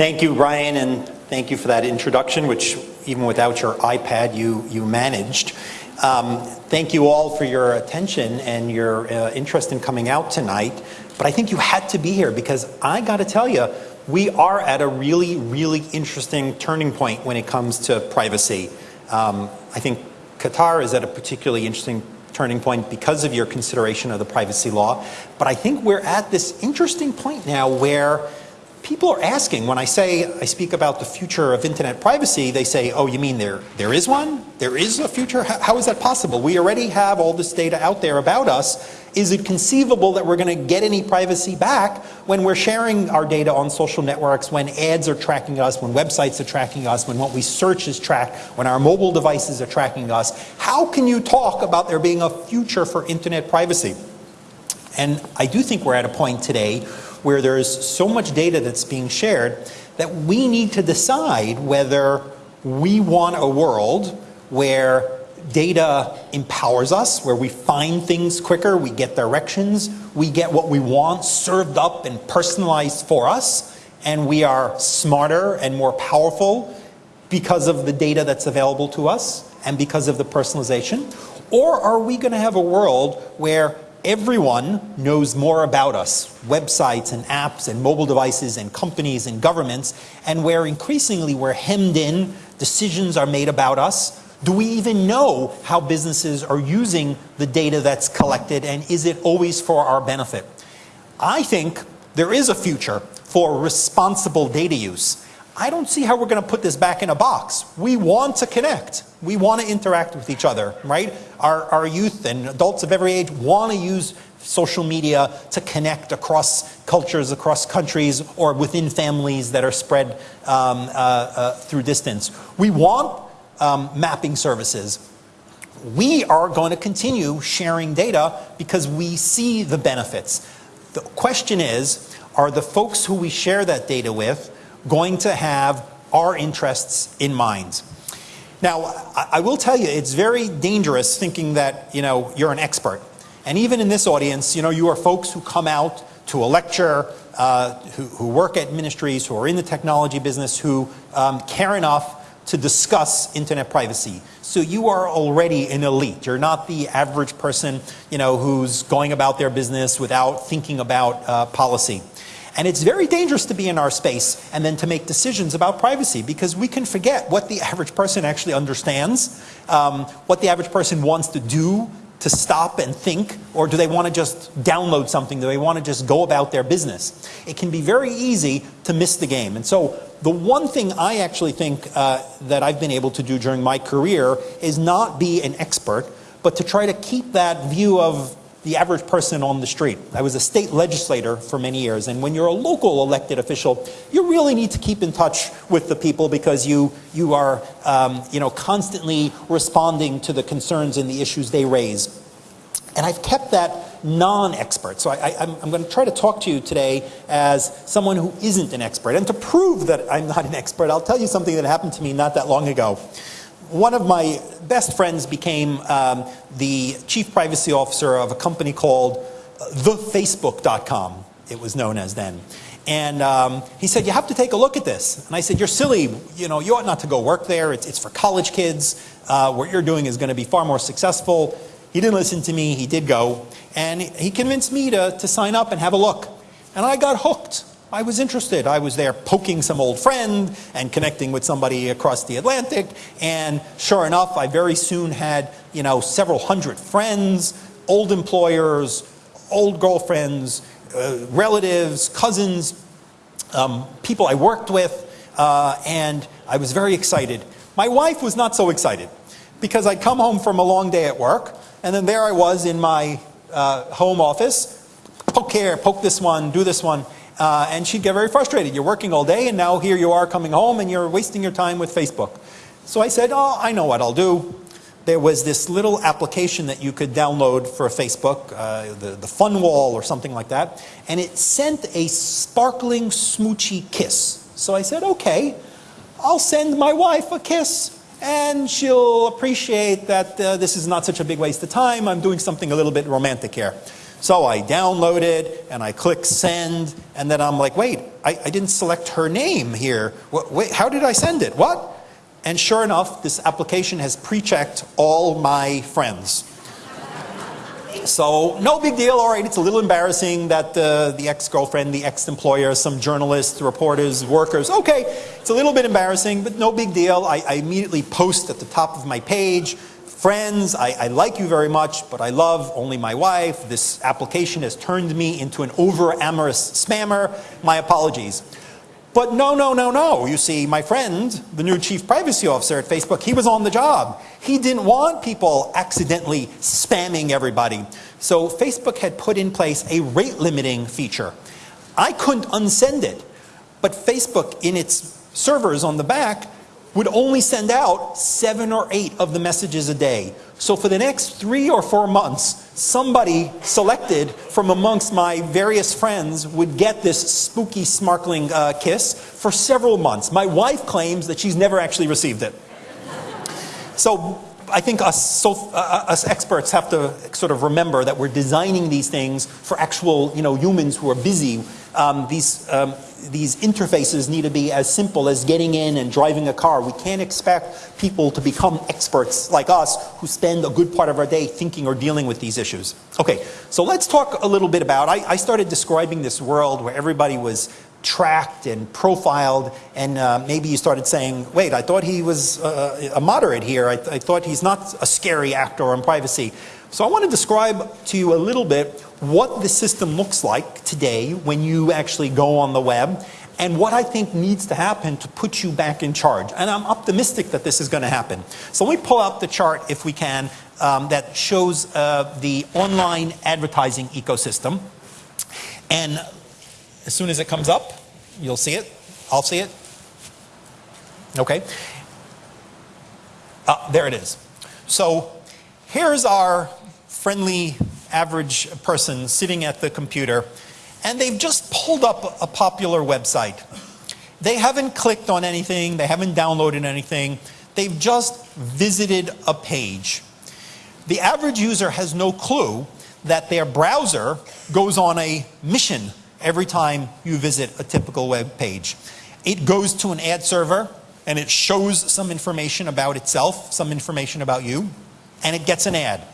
Thank you, Ryan, and thank you for that introduction, which even without your iPad, you, you managed. Um, thank you all for your attention and your uh, interest in coming out tonight. But I think you had to be here because I got to tell you, we are at a really, really interesting turning point when it comes to privacy. Um, I think Qatar is at a particularly interesting turning point because of your consideration of the privacy law. But I think we're at this interesting point now where people are asking, when I say, I speak about the future of internet privacy, they say, oh, you mean there, there is one? There is a future? how, how is that possible? We already have all this data out there about us. Is it conceivable that we're going to get any privacy back when we're sharing our data on social networks, when ads are tracking us, when websites are tracking us, when what we search is tracked, when our mobile devices are tracking us? How can you talk about there being a future for internet privacy? And I do think we're at a point today where there's so much data that's being shared that we need to decide whether we want a world where data empowers us, where we find things quicker, we get directions, we get what we want served up and personalized for us, and we are smarter and more powerful because of the data that's available to us and because of the personalization? Or are we going to have a world where everyone knows more about us, websites and apps and mobile devices and companies and governments, and where increasingly we're hemmed in, decisions are made about us. Do we even know how businesses are using the data that's collected and is it always for our benefit? I think there is a future for responsible data use. I don't see how we're going to put this back in a box. We want to connect. We want to interact with each other, right? Our, our youth and adults of every age want to use social media to connect across cultures, across countries, or within families that are spread um, uh, uh, through distance. We want um, mapping services. We are going to continue sharing data because we see the benefits. The question is, are the folks who we share that data with going to have our interests in mind. Now, I will tell you, it's very dangerous thinking that, you know, you're an expert. And even in this audience, you know, you are folks who come out to a lecture, uh, who, who, work at ministries, who are in the technology business, who um, care enough to discuss internet privacy. So you are already an elite. You're not the average person, you know, who's going about their business without thinking about uh, policy. And it's very dangerous to be in our space and then to make decisions about privacy because we can forget what the average person actually understands, um, what the average person wants to do to stop and think, or do they want to just download something? Do they want to just go about their business? It can be very easy to miss the game. And so the one thing I actually think uh, that I've been able to do during my career is not be an expert, but to try to keep that view of the average person on the street. I was a state legislator for many years, and when you're a local elected official, you really need to keep in touch with the people because you, you are um, you know, constantly responding to the concerns and the issues they raise. And I've kept that non-expert. So I, am going to try to talk to you today as someone who isn't an expert. And to prove that I'm not an expert, I'll tell you something that happened to me not that long ago one of my best friends became um, the chief privacy officer of a company called uh, thefacebook.com, it was known as then. And um, he said, you have to take a look at this. And I said, you're silly, you know, you ought not to go work there. It's, it's for college kids. Uh, what you're doing is going to be far more successful. He didn't listen to me. He did go. And he convinced me to, to sign up and have a look. And I got hooked. I was interested. I was there poking some old friend and connecting with somebody across the Atlantic. And sure enough, I very soon had, you know, several hundred friends, old employers, old girlfriends, uh, relatives, cousins, um, people I worked with, uh, and I was very excited. My wife was not so excited because I'd come home from a long day at work, and then there I was in my uh, home office, poke here, poke this one, do this one, uh, and she'd get very frustrated. You're working all day and now here you are coming home and you're wasting your time with Facebook. So I said, oh, I know what I'll do. There was this little application that you could download for Facebook, uh, the, the Fun Wall or something like that, and it sent a sparkling smoochy kiss. So I said, okay, I'll send my wife a kiss and she'll appreciate that uh, this is not such a big waste of time. I'm doing something a little bit romantic here. So I download it and I click send, and then I'm like, wait, I, I didn't select her name here. What, wait, how did I send it? What? And sure enough, this application has pre-checked all my friends. So no big deal, all right, it's a little embarrassing that uh, the ex-girlfriend, the ex-employer, some journalists, reporters, workers, okay, it's a little bit embarrassing, but no big deal. I, I immediately post at the top of my page, friends, I, I, like you very much, but I love only my wife. This application has turned me into an over-amorous spammer. My apologies. But no, no, no, no. You see, my friend, the new chief privacy officer at Facebook, he was on the job. He didn't want people accidentally spamming everybody. So Facebook had put in place a rate limiting feature. I couldn't unsend it, but Facebook in its servers on the back would only send out seven or eight of the messages a day. So for the next three or four months, somebody selected from amongst my various friends would get this spooky, sparkling uh, kiss for several months. My wife claims that she's never actually received it. So I think us, so, uh, us experts have to sort of remember that we're designing these things for actual you know, humans who are busy. Um, these, um, these interfaces need to be as simple as getting in and driving a car. We can't expect people to become experts like us who spend a good part of our day thinking or dealing with these issues. Okay, so let's talk a little bit about, I, I started describing this world where everybody was tracked and profiled and uh, maybe you started saying, wait, I thought he was uh, a moderate here. I, th I thought he's not a scary actor on privacy. So I want to describe to you a little bit what the system looks like today when you actually go on the web and what I think needs to happen to put you back in charge. And I'm optimistic that this is going to happen. So let me pull out the chart, if we can, um, that shows uh, the online advertising ecosystem. And as soon as it comes up, you'll see it. I'll see it. Okay. Uh, there it is. So here's our friendly average person sitting at the computer and they've just pulled up a popular website. They haven't clicked on anything, they haven't downloaded anything, they've just visited a page. The average user has no clue that their browser goes on a mission every time you visit a typical web page. It goes to an ad server and it shows some information about itself, some information about you, and it gets an ad.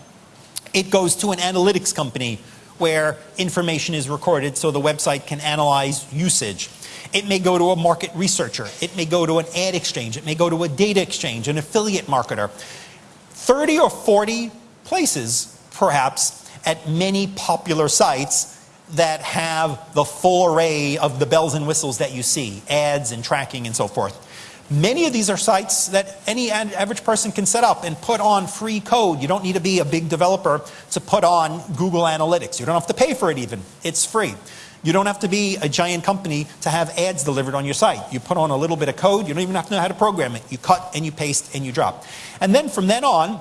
It goes to an analytics company where information is recorded so the website can analyze usage. It may go to a market researcher. It may go to an ad exchange. It may go to a data exchange, an affiliate marketer. 30 or 40 places, perhaps, at many popular sites that have the full array of the bells and whistles that you see, ads and tracking and so forth. Many of these are sites that any average person can set up and put on free code. You don't need to be a big developer to put on Google Analytics. You don't have to pay for it even. It's free. You don't have to be a giant company to have ads delivered on your site. You put on a little bit of code. You don't even have to know how to program it. You cut and you paste and you drop. And then from then on,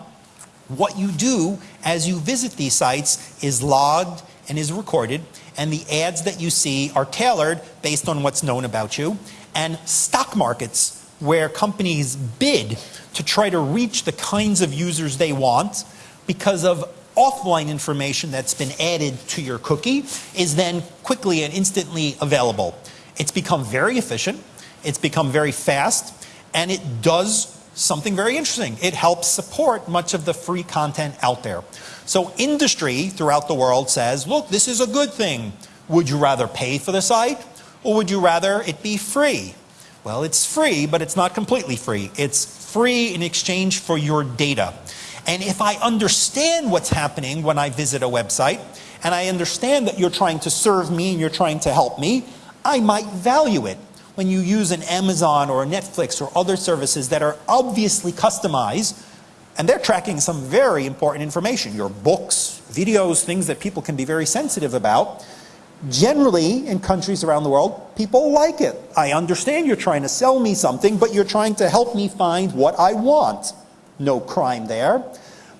what you do as you visit these sites is logged and is recorded and the ads that you see are tailored based on what's known about you and stock markets where companies bid to try to reach the kinds of users they want because of offline information that's been added to your cookie is then quickly and instantly available. It's become very efficient, it's become very fast, and it does something very interesting. It helps support much of the free content out there. So industry throughout the world says, look, this is a good thing. Would you rather pay for the site or would you rather it be free? Well, it's free, but it's not completely free. It's free in exchange for your data. And if I understand what's happening when I visit a website, and I understand that you're trying to serve me and you're trying to help me, I might value it. When you use an Amazon or a Netflix or other services that are obviously customized, and they're tracking some very important information, your books, videos, things that people can be very sensitive about, Generally, in countries around the world, people like it. I understand you're trying to sell me something, but you're trying to help me find what I want. No crime there.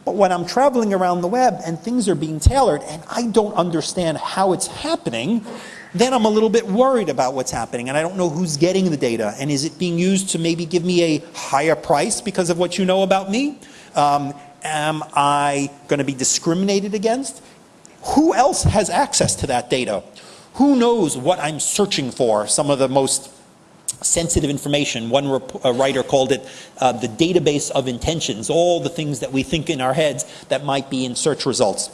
But when I'm traveling around the web and things are being tailored and I don't understand how it's happening, then I'm a little bit worried about what's happening and I don't know who's getting the data and is it being used to maybe give me a higher price because of what you know about me? Um, am I going to be discriminated against? Who else has access to that data? Who knows what I'm searching for? Some of the most sensitive information. One writer called it uh, the database of intentions, all the things that we think in our heads that might be in search results.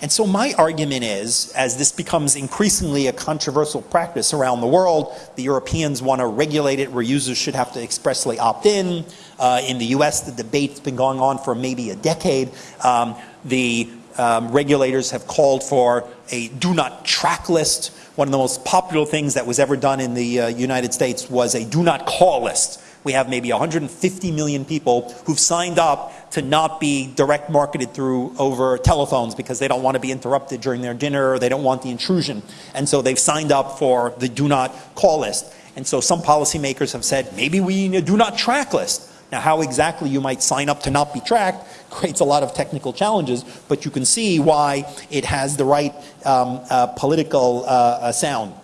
And so my argument is, as this becomes increasingly a controversial practice around the world, the Europeans want to regulate it where users should have to expressly opt in. Uh, in the US, the debate's been going on for maybe a decade. Um, the um, regulators have called for a do not track list. One of the most popular things that was ever done in the uh, United States was a do not call list. We have maybe 150 million people who've signed up to not be direct marketed through over telephones because they don't want to be interrupted during their dinner or they don't want the intrusion. And so they've signed up for the do not call list. And so some policymakers have said, maybe we need a do not track list. Now how exactly you might sign up to not be tracked creates a lot of technical challenges, but you can see why it has the right um, uh, political uh, uh, sound.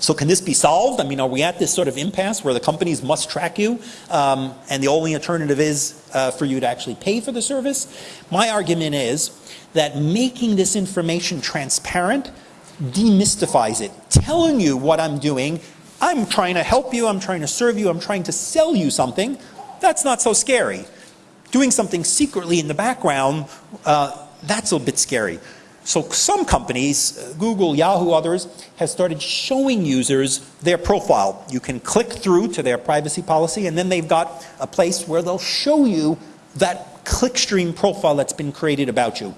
So can this be solved? I mean, are we at this sort of impasse where the companies must track you um, and the only alternative is uh, for you to actually pay for the service? My argument is that making this information transparent demystifies it. Telling you what I'm doing, I'm trying to help you, I'm trying to serve you, I'm trying to sell you something, that's not so scary. Doing something secretly in the background, uh, that's a bit scary. So some companies, uh, Google, Yahoo, others, have started showing users their profile. You can click through to their privacy policy and then they've got a place where they'll show you that clickstream profile that's been created about you.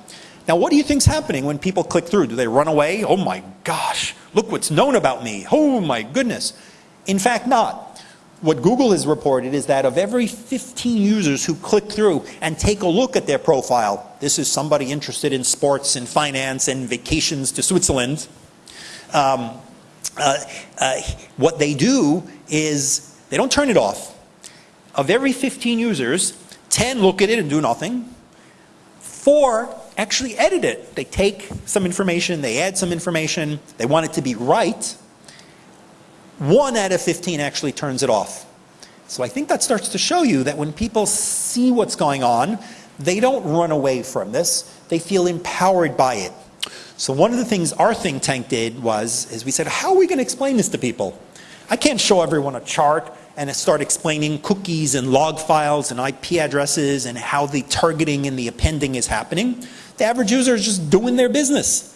Now what do you think's happening when people click through? Do they run away? Oh my gosh, look what's known about me. Oh my goodness. In fact not what Google has reported is that of every 15 users who click through and take a look at their profile, this is somebody interested in sports and finance and vacations to Switzerland, um, uh, uh, what they do is they don't turn it off. Of every 15 users, 10 look at it and do nothing. Four actually edit it. They take some information, they add some information, they want it to be right, one out of 15 actually turns it off. So I think that starts to show you that when people see what's going on, they don't run away from this, they feel empowered by it. So one of the things our think tank did was, is we said, how are we going to explain this to people? I can't show everyone a chart and start explaining cookies and log files and IP addresses and how the targeting and the appending is happening. The average user is just doing their business.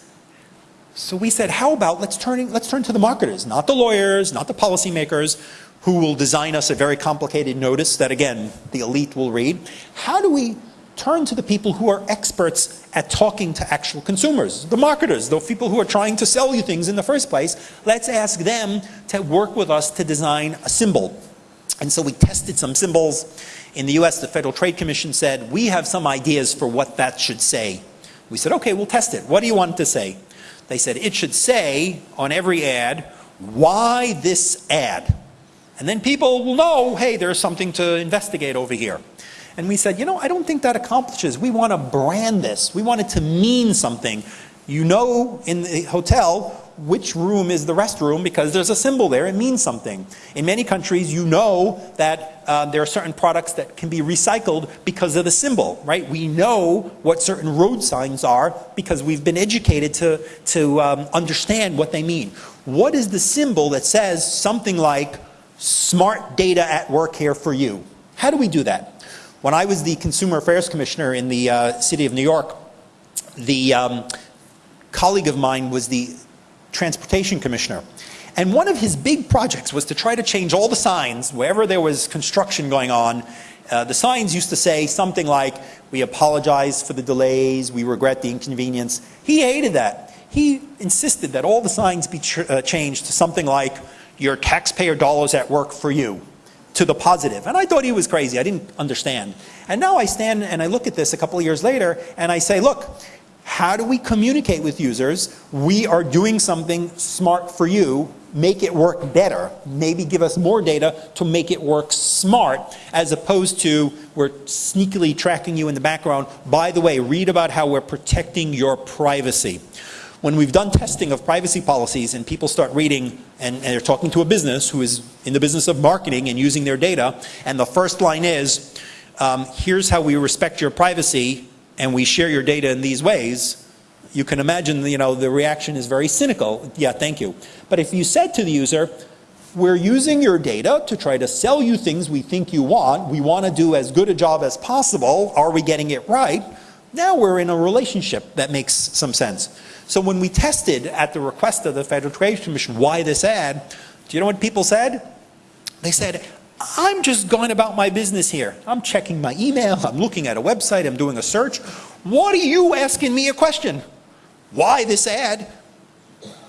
So we said, how about let's turn, let's turn to the marketers, not the lawyers, not the policymakers, who will design us a very complicated notice that again, the elite will read. How do we turn to the people who are experts at talking to actual consumers, the marketers, the people who are trying to sell you things in the first place. Let's ask them to work with us to design a symbol. And so we tested some symbols. In the US, the Federal Trade Commission said, we have some ideas for what that should say. We said, okay, we'll test it. What do you want to say? They said it should say on every ad, why this ad? And then people will know, hey, there's something to investigate over here. And we said, you know, I don't think that accomplishes. We want to brand this. We want it to mean something. You know in the hotel which room is the restroom because there's a symbol there, it means something. In many countries you know that uh, there are certain products that can be recycled because of the symbol, right? We know what certain road signs are because we've been educated to, to um, understand what they mean. What is the symbol that says something like smart data at work here for you? How do we do that? When I was the Consumer Affairs Commissioner in the uh, city of New York, the um, colleague of mine was the transportation commissioner. And one of his big projects was to try to change all the signs wherever there was construction going on. Uh, the signs used to say something like, we apologize for the delays, we regret the inconvenience. He hated that. He insisted that all the signs be uh, changed to something like, your taxpayer dollars at work for you to the positive. And I thought he was crazy. I didn't understand. And now I stand and I look at this a couple of years later and I say, look, how do we communicate with users? We are doing something smart for you, make it work better, maybe give us more data to make it work smart, as opposed to we're sneakily tracking you in the background. By the way, read about how we're protecting your privacy. When we've done testing of privacy policies and people start reading and, and they're talking to a business who is in the business of marketing and using their data, and the first line is, um, here's how we respect your privacy and we share your data in these ways, you can imagine, you know, the reaction is very cynical. Yeah, thank you. But if you said to the user, we're using your data to try to sell you things we think you want. We want to do as good a job as possible. Are we getting it right? Now we're in a relationship that makes some sense. So when we tested at the request of the Federal Trade Commission why this ad, do you know what people said? They said, I'm just going about my business here. I'm checking my email, I'm looking at a website, I'm doing a search. What are you asking me a question? Why this ad?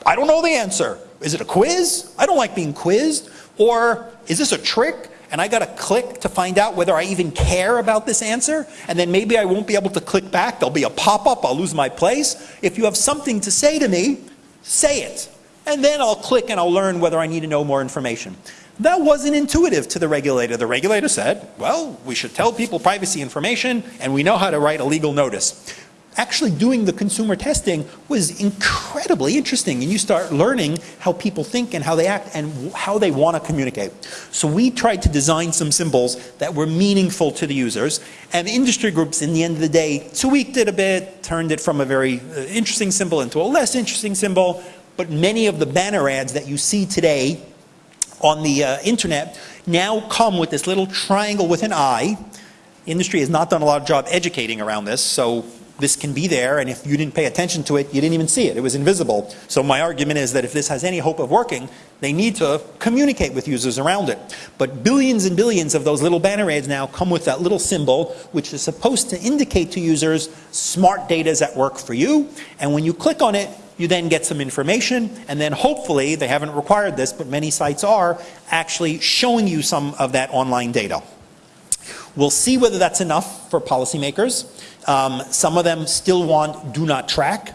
I don't know the answer. Is it a quiz? I don't like being quizzed. Or is this a trick? And I got to click to find out whether I even care about this answer. And then maybe I won't be able to click back. There'll be a pop-up. I'll lose my place. If you have something to say to me, say it. And then I'll click and I'll learn whether I need to know more information. That wasn't intuitive to the regulator. The regulator said, well, we should tell people privacy information and we know how to write a legal notice actually doing the consumer testing was incredibly interesting and you start learning how people think and how they act and how they want to communicate. So we tried to design some symbols that were meaningful to the users and industry groups in the end of the day tweaked it a bit, turned it from a very uh, interesting symbol into a less interesting symbol, but many of the banner ads that you see today on the uh, internet now come with this little triangle with an eye. Industry has not done a lot of job educating around this, so this can be there, and if you didn't pay attention to it, you didn't even see it. It was invisible. So my argument is that if this has any hope of working, they need to communicate with users around it. But billions and billions of those little banner ads now come with that little symbol, which is supposed to indicate to users smart data is at work for you. And when you click on it, you then get some information, and then hopefully, they haven't required this, but many sites are, actually showing you some of that online data. We'll see whether that's enough for policymakers. Um, some of them still want do not track.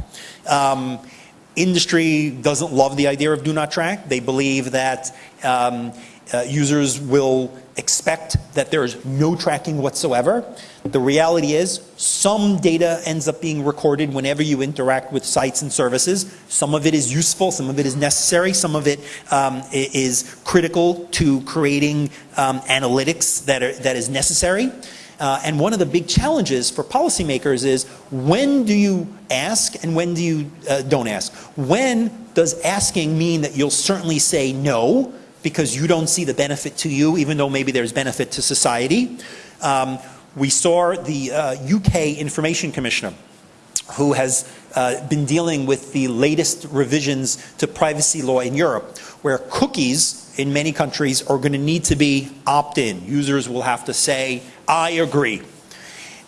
Um, industry doesn't love the idea of do not track. They believe that um, uh, users will expect that there's no tracking whatsoever. The reality is some data ends up being recorded whenever you interact with sites and services. Some of it is useful, some of it is necessary, some of it um, is critical to creating um, analytics that, are, that is necessary. Uh, and one of the big challenges for policymakers is when do you ask and when do you uh, don't ask? When does asking mean that you'll certainly say no because you don't see the benefit to you even though maybe there's benefit to society? Um, we saw the uh, UK Information Commissioner who has uh, been dealing with the latest revisions to privacy law in Europe, where cookies in many countries are going to need to be opt-in. Users will have to say, I agree.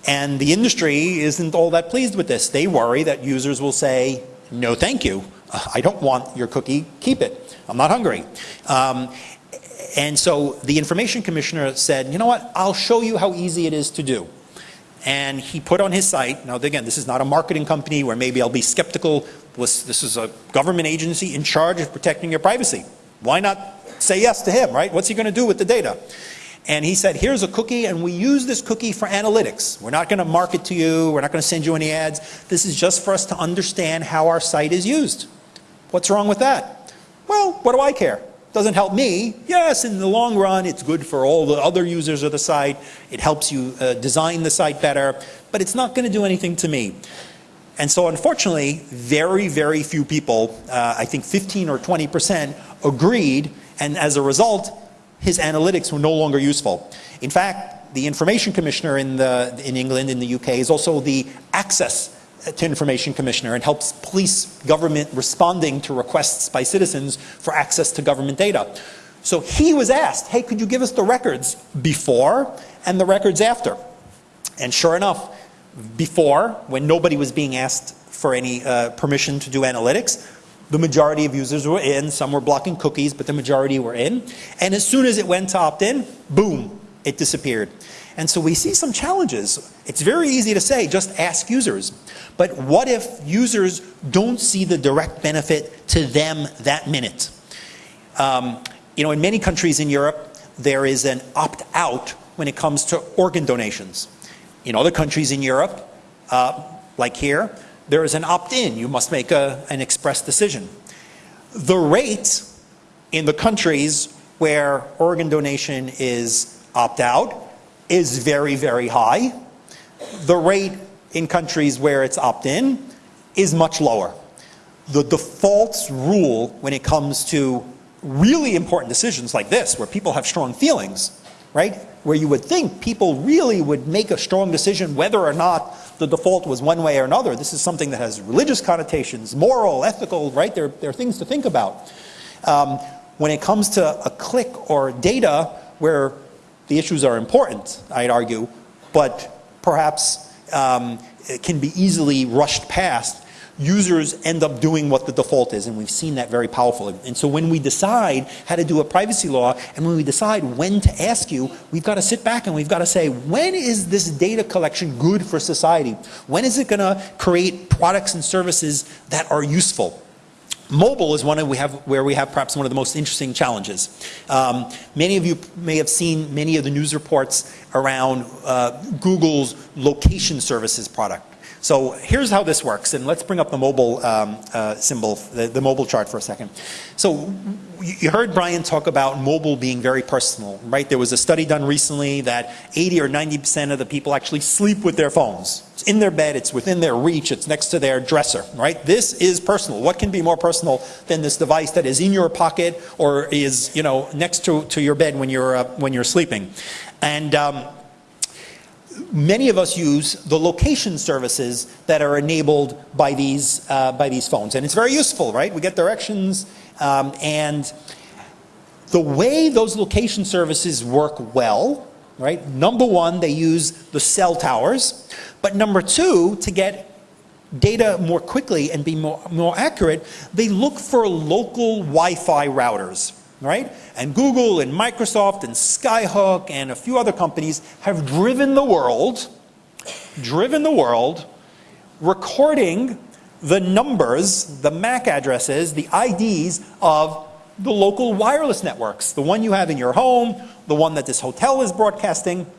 And the industry isn't all that pleased with this. They worry that users will say, no thank you. I don't want your cookie, keep it. I'm not hungry. Um, and so the information commissioner said, you know what, I'll show you how easy it is to do. And he put on his site, now again, this is not a marketing company where maybe I'll be skeptical. This is a government agency in charge of protecting your privacy. Why not say yes to him, right? What's he going to do with the data? And he said, here's a cookie, and we use this cookie for analytics. We're not going to market to you. We're not going to send you any ads. This is just for us to understand how our site is used. What's wrong with that? Well, what do I care? Doesn't help me. Yes, in the long run, it's good for all the other users of the site. It helps you uh, design the site better, but it's not going to do anything to me. And so unfortunately, very, very few people, uh, I think 15 or 20% agreed, and as a result, his analytics were no longer useful. In fact, the information commissioner in, the, in England, in the UK, is also the access to Information Commissioner and helps police government responding to requests by citizens for access to government data. So he was asked, hey, could you give us the records before and the records after? And sure enough, before, when nobody was being asked for any uh, permission to do analytics, the majority of users were in, some were blocking cookies, but the majority were in. And as soon as it went to opt-in, boom, it disappeared. And so we see some challenges. It's very easy to say, just ask users. But what if users don't see the direct benefit to them that minute? Um, you know, in many countries in Europe, there is an opt-out when it comes to organ donations. In other countries in Europe, uh, like here, there is an opt-in. You must make a, an express decision. The rate in the countries where organ donation is opt-out is very, very high. The rate in countries where it's opt-in is much lower. The default rule when it comes to really important decisions like this, where people have strong feelings, right? Where you would think people really would make a strong decision whether or not the default was one way or another. This is something that has religious connotations, moral, ethical, right? There, there are things to think about. Um, when it comes to a click or data where the issues are important, I'd argue, but perhaps um, can be easily rushed past, users end up doing what the default is, and we've seen that very powerfully. And so when we decide how to do a privacy law, and when we decide when to ask you, we've got to sit back and we've got to say, when is this data collection good for society? When is it going to create products and services that are useful? Mobile is one we have, where we have perhaps one of the most interesting challenges. Um, many of you may have seen many of the news reports around uh, Google's location services product. So here's how this works, and let's bring up the mobile um, uh, symbol, the, the, mobile chart for a second. So you heard Brian talk about mobile being very personal, right? There was a study done recently that 80 or 90% of the people actually sleep with their phones. It's in their bed, it's within their reach, it's next to their dresser, right? This is personal. What can be more personal than this device that is in your pocket or is, you know, next to, to your bed when you're, uh, when you're sleeping? And um, many of us use the location services that are enabled by these, uh, by these phones. And it's very useful, right? We get directions um, and the way those location services work well, right? Number one, they use the cell towers. But number two, to get data more quickly and be more, more accurate, they look for local Wi-Fi routers right? And Google and Microsoft and Skyhook and a few other companies have driven the world, driven the world, recording the numbers, the MAC addresses, the IDs of the local wireless networks, the one you have in your home, the one that this hotel is broadcasting,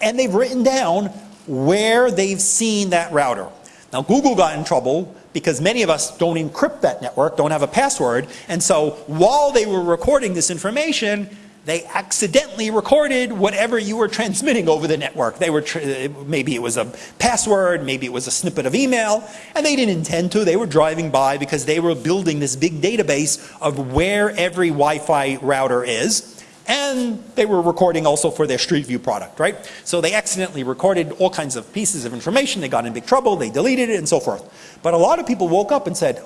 and they've written down where they've seen that router. Now Google got in trouble because many of us don't encrypt that network, don't have a password, and so while they were recording this information, they accidentally recorded whatever you were transmitting over the network. They were uh, maybe it was a password, maybe it was a snippet of email, and they didn't intend to. They were driving by because they were building this big database of where every Wi-Fi router is and they were recording also for their Street View product, right? So they accidentally recorded all kinds of pieces of information, they got in big trouble, they deleted it and so forth. But a lot of people woke up and said,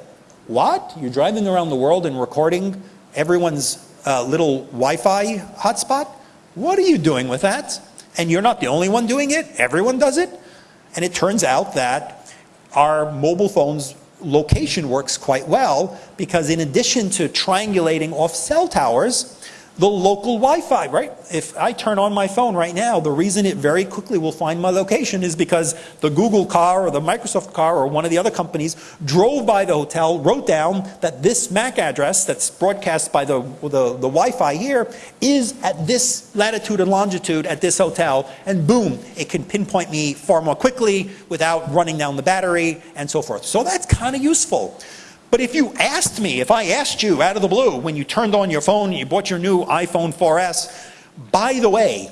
what? You're driving around the world and recording everyone's uh, little Wi-Fi hotspot? What are you doing with that? And you're not the only one doing it, everyone does it. And it turns out that our mobile phones location works quite well because in addition to triangulating off cell towers, the local Wi-Fi, right? If I turn on my phone right now, the reason it very quickly will find my location is because the Google car or the Microsoft car or one of the other companies drove by the hotel, wrote down that this MAC address that's broadcast by the, the, the Wi-Fi here is at this latitude and longitude at this hotel, and boom, it can pinpoint me far more quickly without running down the battery and so forth. So that's kind of useful. But if you asked me, if I asked you out of the blue when you turned on your phone, and you bought your new iPhone 4S, by the way,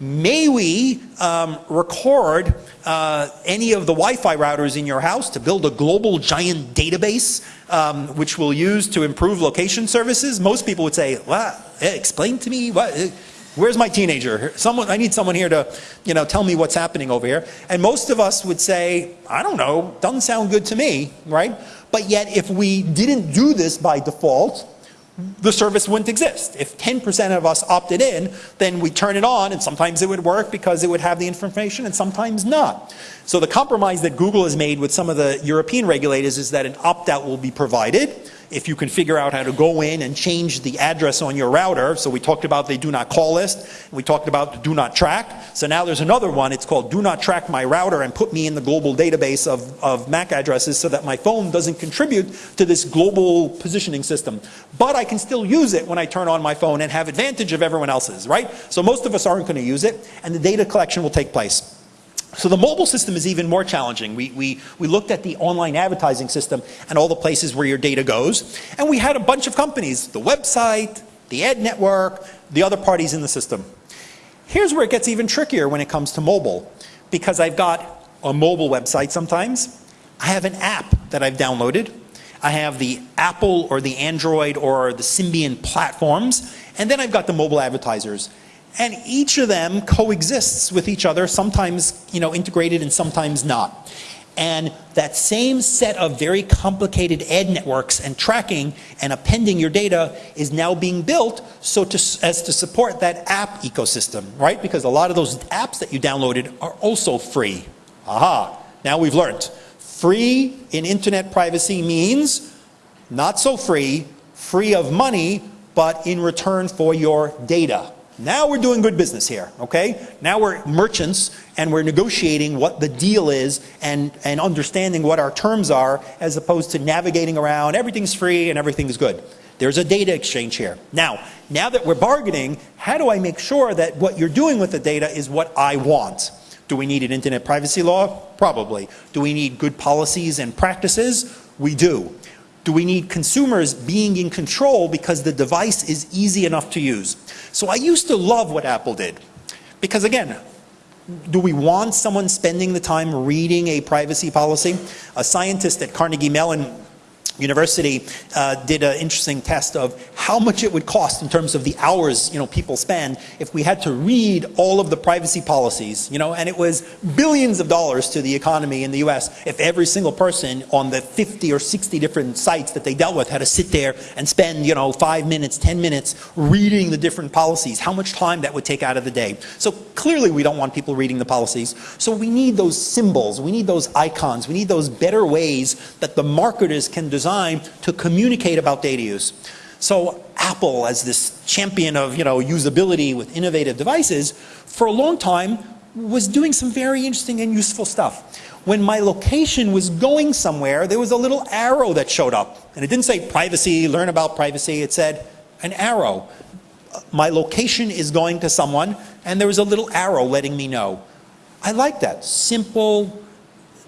may we um, record uh, any of the Wi-Fi routers in your house to build a global giant database um, which we'll use to improve location services? Most people would say, well, explain to me what, Where's my teenager? Someone, I need someone here to, you know, tell me what's happening over here. And most of us would say, I don't know, doesn't sound good to me, right? But yet if we didn't do this by default, the service wouldn't exist. If 10% of us opted in, then we turn it on and sometimes it would work because it would have the information and sometimes not. So the compromise that Google has made with some of the European regulators is that an opt-out will be provided if you can figure out how to go in and change the address on your router. So we talked about the do not call list. We talked about the do not track. So now there's another one. It's called do not track my router and put me in the global database of, of MAC addresses so that my phone doesn't contribute to this global positioning system. But I can still use it when I turn on my phone and have advantage of everyone else's, right? So most of us aren't going to use it and the data collection will take place. So the mobile system is even more challenging. We, we, we looked at the online advertising system and all the places where your data goes. And we had a bunch of companies, the website, the ad network, the other parties in the system. Here's where it gets even trickier when it comes to mobile. Because I've got a mobile website sometimes, I have an app that I've downloaded. I have the Apple or the Android or the Symbian platforms, and then I've got the mobile advertisers. And each of them coexists with each other, sometimes you know, integrated and sometimes not. And that same set of very complicated ad networks and tracking and appending your data is now being built so to, as to support that app ecosystem, right? Because a lot of those apps that you downloaded are also free. Aha, now we've learned. Free in internet privacy means not so free, free of money, but in return for your data. Now we're doing good business here, okay? Now we're merchants and we're negotiating what the deal is and, and understanding what our terms are as opposed to navigating around, everything's free and everything's good. There's a data exchange here. Now, now that we're bargaining, how do I make sure that what you're doing with the data is what I want? Do we need an internet privacy law? Probably. Do we need good policies and practices? We do. Do we need consumers being in control because the device is easy enough to use? So I used to love what Apple did. Because again, do we want someone spending the time reading a privacy policy? A scientist at Carnegie Mellon University uh, did an interesting test of how much it would cost in terms of the hours you know people spend if we had to read all of the privacy policies you know and it was billions of dollars to the economy in the US if every single person on the 50 or 60 different sites that they dealt with had to sit there and spend you know 5 minutes 10 minutes reading the different policies how much time that would take out of the day. So clearly we don't want people reading the policies. So we need those symbols we need those icons we need those better ways that the marketers can design design to communicate about data use. So Apple, as this champion of you know, usability with innovative devices, for a long time was doing some very interesting and useful stuff. When my location was going somewhere, there was a little arrow that showed up. And it didn't say privacy, learn about privacy. It said an arrow. My location is going to someone, and there was a little arrow letting me know. I like that. Simple,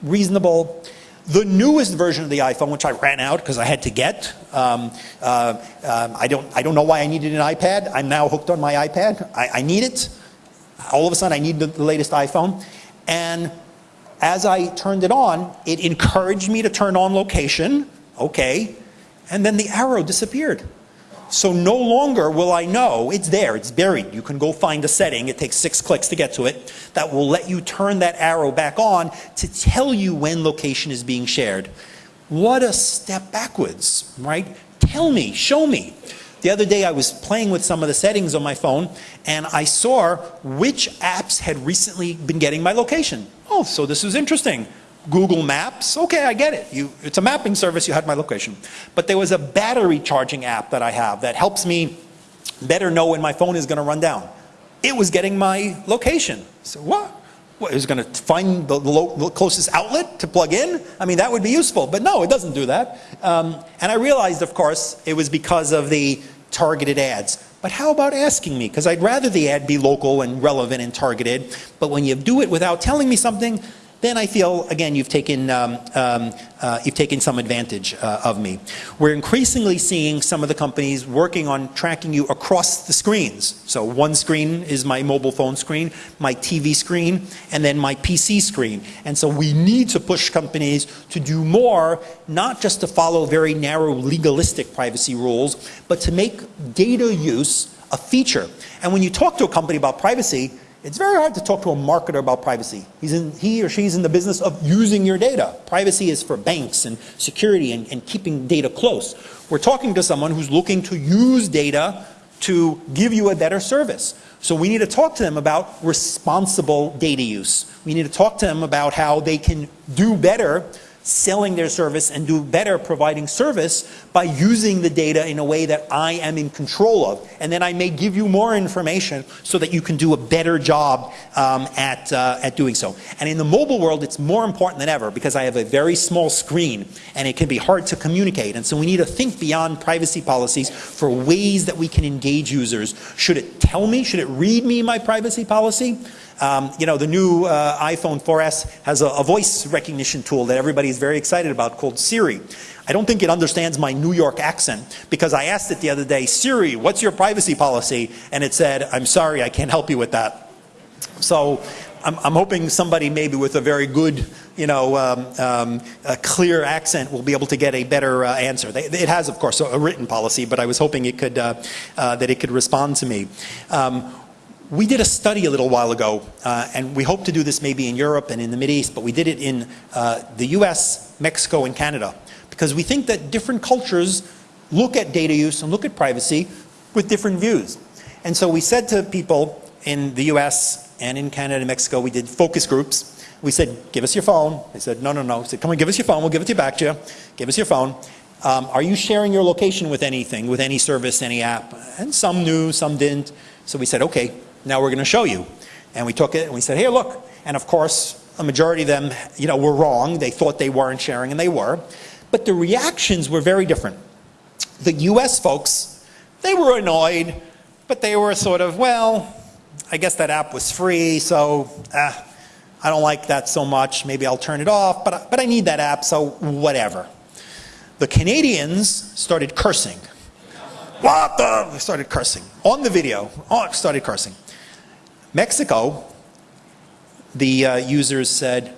reasonable. The newest version of the iPhone, which I ran out because I had to get, um, uh, um, I, don't, I don't know why I needed an iPad. I'm now hooked on my iPad. I, I need it. All of a sudden I need the, the latest iPhone. And as I turned it on, it encouraged me to turn on location. Okay. And then the arrow disappeared. So no longer will I know, it's there, it's buried. You can go find a setting, it takes six clicks to get to it, that will let you turn that arrow back on to tell you when location is being shared. What a step backwards, right? Tell me, show me. The other day I was playing with some of the settings on my phone and I saw which apps had recently been getting my location. Oh, so this is interesting. Google Maps, okay, I get it. You, it's a mapping service, you had my location. But there was a battery charging app that I have that helps me better know when my phone is going to run down. It was getting my location. So what? Is going to find the, the, closest outlet to plug in? I mean, that would be useful. But no, it doesn't do that. Um, and I realized, of course, it was because of the targeted ads. But how about asking me? Because I'd rather the ad be local and relevant and targeted. But when you do it without telling me something, then I feel, again, you've taken, um, um, uh, you've taken some advantage uh, of me. We're increasingly seeing some of the companies working on tracking you across the screens. So one screen is my mobile phone screen, my TV screen, and then my PC screen. And so we need to push companies to do more, not just to follow very narrow legalistic privacy rules, but to make data use a feature. And when you talk to a company about privacy, it's very hard to talk to a marketer about privacy. He's in, he or she's in the business of using your data. Privacy is for banks and security and, and keeping data close. We're talking to someone who's looking to use data to give you a better service. So we need to talk to them about responsible data use. We need to talk to them about how they can do better selling their service and do better providing service by using the data in a way that I am in control of. And then I may give you more information so that you can do a better job um, at, uh, at doing so. And in the mobile world, it's more important than ever because I have a very small screen and it can be hard to communicate. And so we need to think beyond privacy policies for ways that we can engage users. Should it tell me? Should it read me my privacy policy? Um, you know, the new uh, iPhone 4S has a, a, voice recognition tool that everybody is very excited about called Siri. I don't think it understands my New York accent because I asked it the other day, Siri, what's your privacy policy? And it said, I'm sorry, I can't help you with that. So I'm, I'm hoping somebody maybe with a very good, you know, um, um, clear accent will be able to get a better uh, answer. They, it has, of course, a, written policy, but I was hoping it could, uh, uh, that it could respond to me. We did a study a little while ago, uh, and we hope to do this maybe in Europe and in the Mideast, but we did it in uh, the US, Mexico, and Canada, because we think that different cultures look at data use and look at privacy with different views. And so we said to people in the US and in Canada and Mexico, we did focus groups. We said, give us your phone. They said, no, no, no. We said, come on, give us your phone. We'll give it to you back to you. Give us your phone. Um, are you sharing your location with anything, with any service, any app? And some knew, some didn't. So we said, okay, now we're going to show you. And we took it and we said, here, look. And of course, a majority of them, you know, were wrong. They thought they weren't sharing and they were. But the reactions were very different. The US folks, they were annoyed, but they were sort of, well, I guess that app was free, so eh, I don't like that so much. Maybe I'll turn it off, but, but I need that app, so whatever. The Canadians started cursing. What the? Started cursing. On the video, oh, started cursing. Mexico, the uh, users said,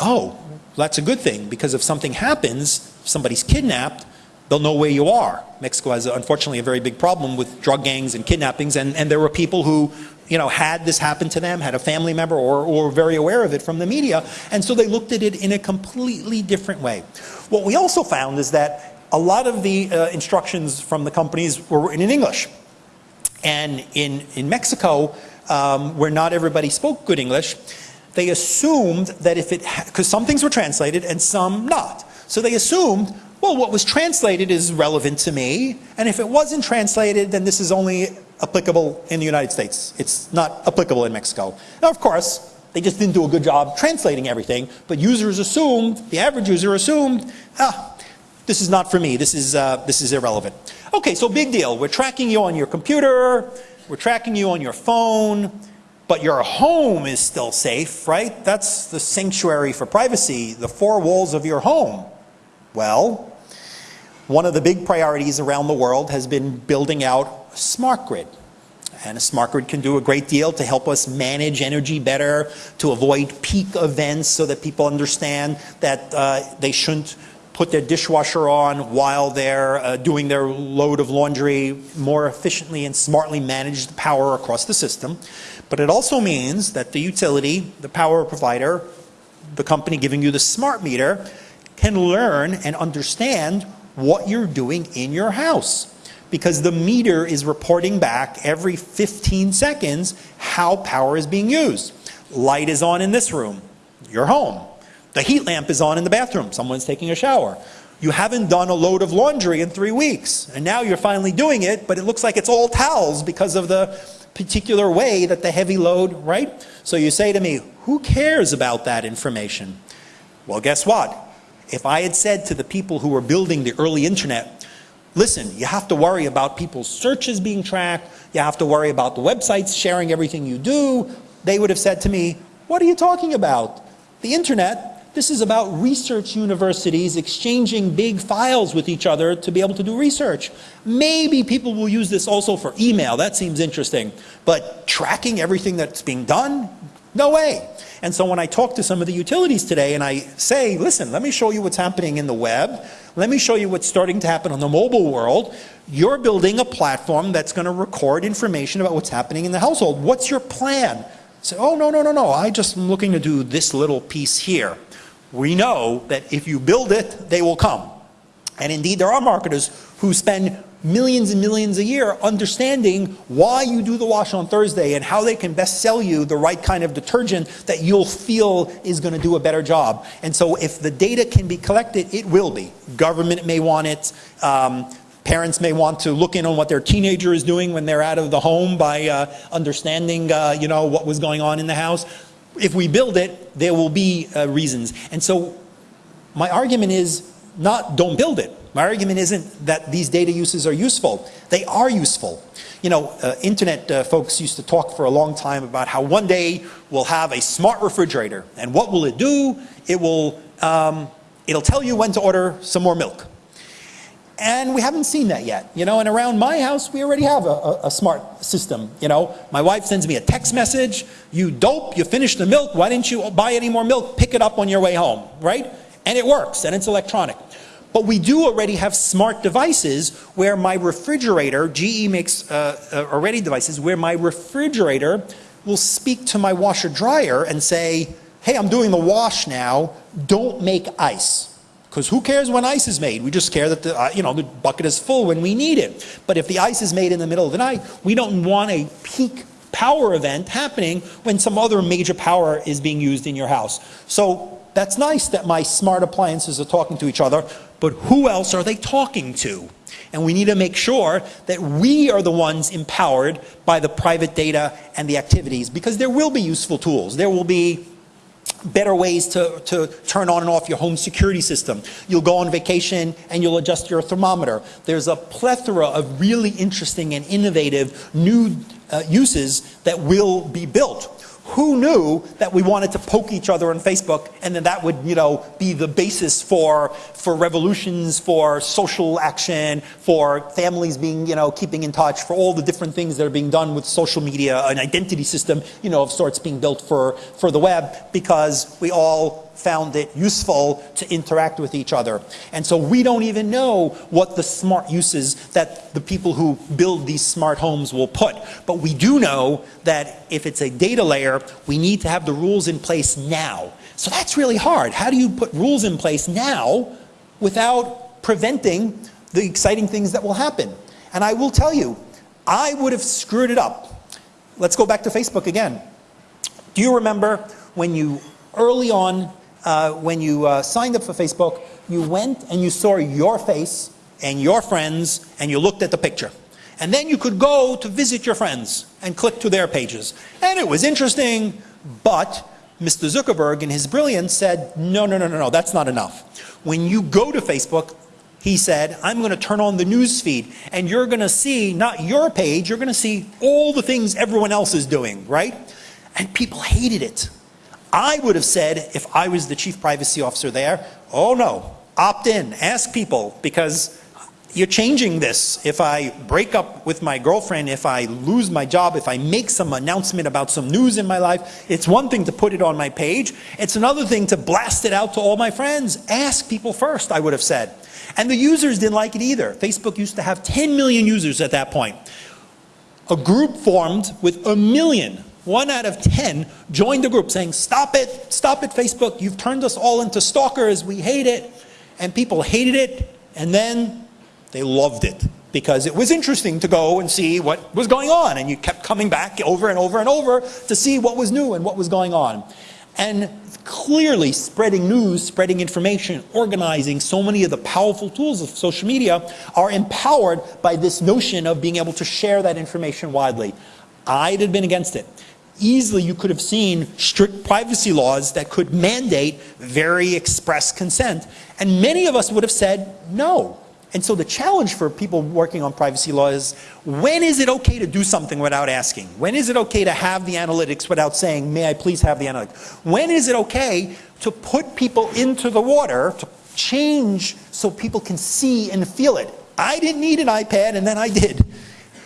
oh, that's a good thing because if something happens, if somebody's kidnapped, they'll know where you are. Mexico has, unfortunately, a very big problem with drug gangs and kidnappings, and, and there were people who, you know, had this happen to them, had a family member, or, or very aware of it from the media, and so they looked at it in a completely different way. What we also found is that a lot of the uh, instructions from the companies were written in English. And in, in Mexico, um, where not everybody spoke good English, they assumed that if it, because some things were translated and some not. So they assumed, well, what was translated is relevant to me, and if it wasn't translated, then this is only applicable in the United States. It's not applicable in Mexico. Now, of course, they just didn't do a good job translating everything, but users assumed, the average user assumed, ah, this is not for me, this is, uh, this is irrelevant. Okay, so big deal. We're tracking you on your computer, we're tracking you on your phone, but your home is still safe, right? That's the sanctuary for privacy, the four walls of your home. Well, one of the big priorities around the world has been building out a smart grid. And a smart grid can do a great deal to help us manage energy better, to avoid peak events so that people understand that uh, they shouldn't put their dishwasher on while they're uh, doing their load of laundry more efficiently and smartly manage the power across the system. But it also means that the utility, the power provider, the company giving you the smart meter, can learn and understand what you're doing in your house. Because the meter is reporting back every 15 seconds how power is being used. Light is on in this room, your home. The heat lamp is on in the bathroom. Someone's taking a shower. You haven't done a load of laundry in three weeks. And now you're finally doing it, but it looks like it's all towels because of the particular way that the heavy load, right? So you say to me, who cares about that information? Well, guess what? If I had said to the people who were building the early internet, listen, you have to worry about people's searches being tracked, you have to worry about the websites sharing everything you do, they would have said to me, what are you talking about? The internet this is about research universities exchanging big files with each other to be able to do research. Maybe people will use this also for email. That seems interesting. But tracking everything that's being done? No way. And so when I talk to some of the utilities today and I say, listen, let me show you what's happening in the web. Let me show you what's starting to happen on the mobile world. You're building a platform that's going to record information about what's happening in the household. What's your plan? Say, oh, no, no, no, no. I just am looking to do this little piece here we know that if you build it, they will come. And indeed, there are marketers who spend millions and millions a year understanding why you do the wash on Thursday and how they can best sell you the right kind of detergent that you'll feel is going to do a better job. And so if the data can be collected, it will be. Government may want it. Um, parents may want to look in on what their teenager is doing when they're out of the home by uh, understanding uh, you know, what was going on in the house if we build it, there will be uh, reasons. And so my argument is not don't build it. My argument isn't that these data uses are useful. They are useful. You know, uh, internet uh, folks used to talk for a long time about how one day we'll have a smart refrigerator. And what will it do? It will, um, it'll tell you when to order some more milk. And we haven't seen that yet, you know, and around my house, we already have a, a, a, smart system, you know. My wife sends me a text message, you dope, you finished the milk, why didn't you buy any more milk? Pick it up on your way home, right? And it works, and it's electronic. But we do already have smart devices where my refrigerator, GE makes uh, uh, already devices, where my refrigerator will speak to my washer dryer and say, hey, I'm doing the wash now, don't make ice. Because who cares when ice is made? We just care that the, uh, you know, the bucket is full when we need it. But if the ice is made in the middle of the night, we don't want a peak power event happening when some other major power is being used in your house. So that's nice that my smart appliances are talking to each other, but who else are they talking to? And we need to make sure that we are the ones empowered by the private data and the activities because there will be useful tools. There will be better ways to, to turn on and off your home security system. You'll go on vacation and you'll adjust your thermometer. There's a plethora of really interesting and innovative new uh, uses that will be built who knew that we wanted to poke each other on Facebook and then that would, you know, be the basis for, for revolutions, for social action, for families being, you know, keeping in touch, for all the different things that are being done with social media, an identity system, you know, of sorts being built for, for the web because we all found it useful to interact with each other. And so we don't even know what the smart uses that the people who build these smart homes will put. But we do know that if it's a data layer, we need to have the rules in place now. So that's really hard. How do you put rules in place now without preventing the exciting things that will happen? And I will tell you, I would have screwed it up. Let's go back to Facebook again. Do you remember when you early on uh, when you uh, signed up for Facebook, you went and you saw your face and your friends and you looked at the picture. And then you could go to visit your friends and click to their pages. And it was interesting, but Mr. Zuckerberg in his brilliance said, no, no, no, no, no, that's not enough. When you go to Facebook, he said, I'm going to turn on the news feed and you're going to see not your page, you're going to see all the things everyone else is doing, right? And people hated it. I would have said, if I was the chief privacy officer there, oh no, opt in, ask people, because you're changing this. If I break up with my girlfriend, if I lose my job, if I make some announcement about some news in my life, it's one thing to put it on my page. It's another thing to blast it out to all my friends. Ask people first, I would have said. And the users didn't like it either. Facebook used to have 10 million users at that point. A group formed with a million one out of 10 joined the group saying, stop it, stop it Facebook, you've turned us all into stalkers, we hate it. And people hated it, and then they loved it because it was interesting to go and see what was going on. And you kept coming back over and over and over to see what was new and what was going on. And clearly spreading news, spreading information, organizing, so many of the powerful tools of social media are empowered by this notion of being able to share that information widely. I'd have been against it easily you could have seen strict privacy laws that could mandate very express consent. And many of us would have said no. And so the challenge for people working on privacy law is when is it okay to do something without asking? When is it okay to have the analytics without saying, may I please have the analytics? When is it okay to put people into the water, to change so people can see and feel it? I didn't need an iPad and then I did.